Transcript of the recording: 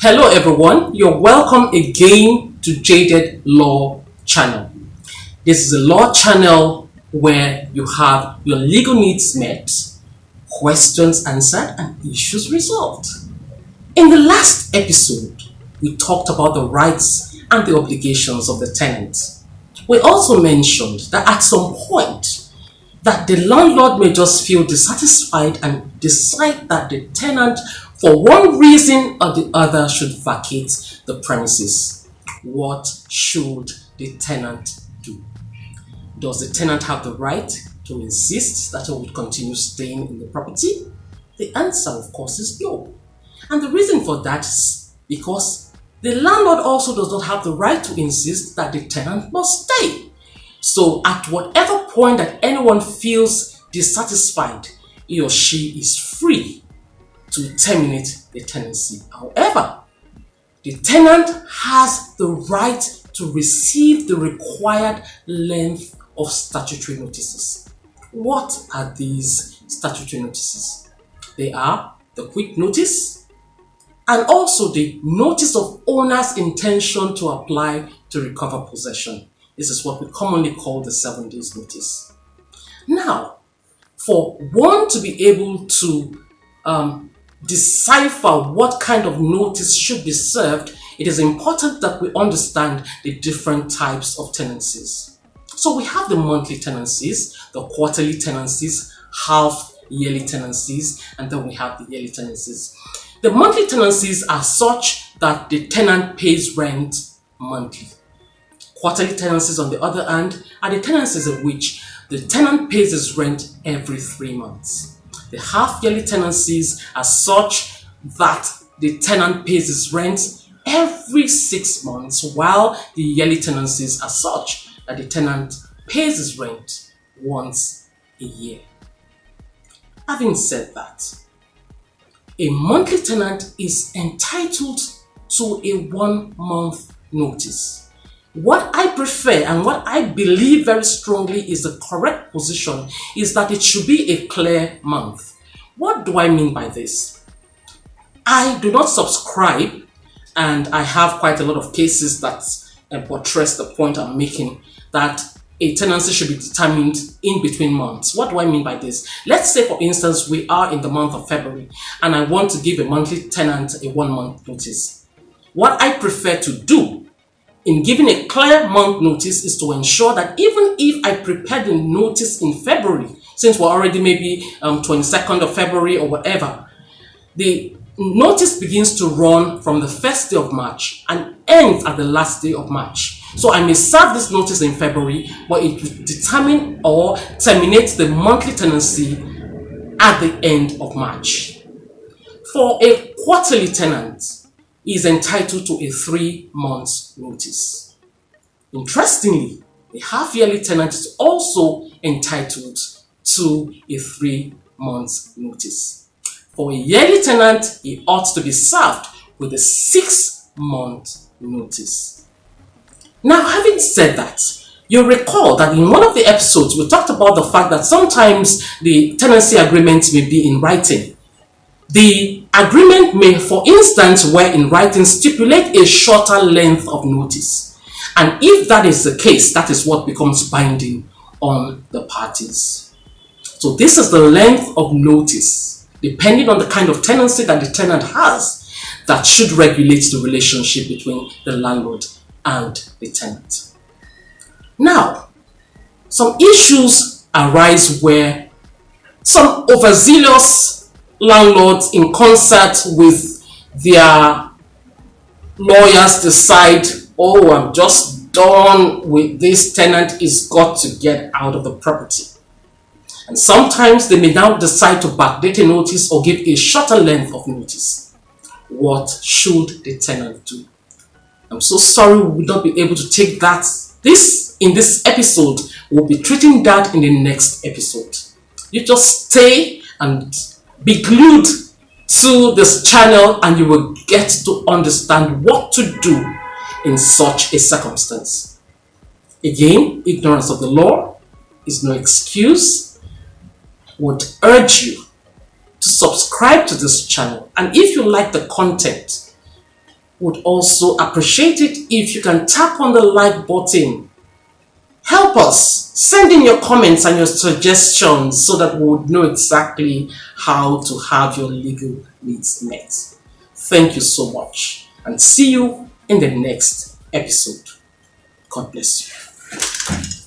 Hello everyone, you're welcome again to Jaded Law Channel. This is a law channel where you have your legal needs met, questions answered, and issues resolved. In the last episode, we talked about the rights and the obligations of the tenant. We also mentioned that at some point, that the landlord may just feel dissatisfied and decide that the tenant for one reason or the other should vacate the premises. What should the tenant do? Does the tenant have the right to insist that he would continue staying in the property? The answer, of course, is no. And the reason for that is because the landlord also does not have the right to insist that the tenant must stay. So at whatever point that anyone feels dissatisfied, he or she is free to terminate the tenancy. However, the tenant has the right to receive the required length of statutory notices. What are these statutory notices? They are the quit notice and also the notice of owner's intention to apply to recover possession. This is what we commonly call the seven days notice. Now, for one to be able to um, decipher what kind of notice should be served, it is important that we understand the different types of tenancies. So we have the monthly tenancies, the quarterly tenancies, half yearly tenancies, and then we have the yearly tenancies. The monthly tenancies are such that the tenant pays rent monthly. Quarterly tenancies, on the other hand, are the tenancies in which the tenant pays his rent every three months. The half-yearly tenancies are such that the tenant pays his rent every six months, while the yearly tenancies are such that the tenant pays his rent once a year. Having said that, a monthly tenant is entitled to a one month notice. What I prefer and what I believe very strongly is the correct position is that it should be a clear month. What do I mean by this? I do not subscribe and I have quite a lot of cases that uh, the point I'm making that a tenancy should be determined in between months. What do I mean by this? Let's say for instance we are in the month of February and I want to give a monthly tenant a one month notice. What I prefer to do in giving a clear month notice is to ensure that even if I prepare the notice in February, since we're already maybe um, 22nd of February or whatever, the notice begins to run from the first day of March and ends at the last day of March. So I may serve this notice in February, but it will determine or terminate the monthly tenancy at the end of March. For a quarterly tenant, is entitled to a three months notice. Interestingly, a half yearly tenant is also entitled to a three months notice. For a yearly tenant, he ought to be served with a six month notice. Now, having said that, You'll recall that in one of the episodes, we talked about the fact that sometimes the tenancy agreement may be in writing. The agreement may, for instance, where in writing stipulate a shorter length of notice. And if that is the case, that is what becomes binding on the parties. So this is the length of notice, depending on the kind of tenancy that the tenant has, that should regulate the relationship between the landlord and the tenant. Now, some issues arise where some overzealous landlords in concert with their lawyers decide, oh, I'm just done with this tenant is got to get out of the property. And sometimes they may now decide to backdate a notice or give a shorter length of notice. What should the tenant do? I'm so sorry we will not be able to take that. This, in this episode, we'll be treating that in the next episode. You just stay and be glued to this channel and you will get to understand what to do in such a circumstance. Again, ignorance of the law is no excuse. Would urge you to subscribe to this channel and if you like the content, would also appreciate it if you can tap on the like button. Help us. Send in your comments and your suggestions so that we would know exactly how to have your legal needs met. Thank you so much and see you in the next episode. God bless you.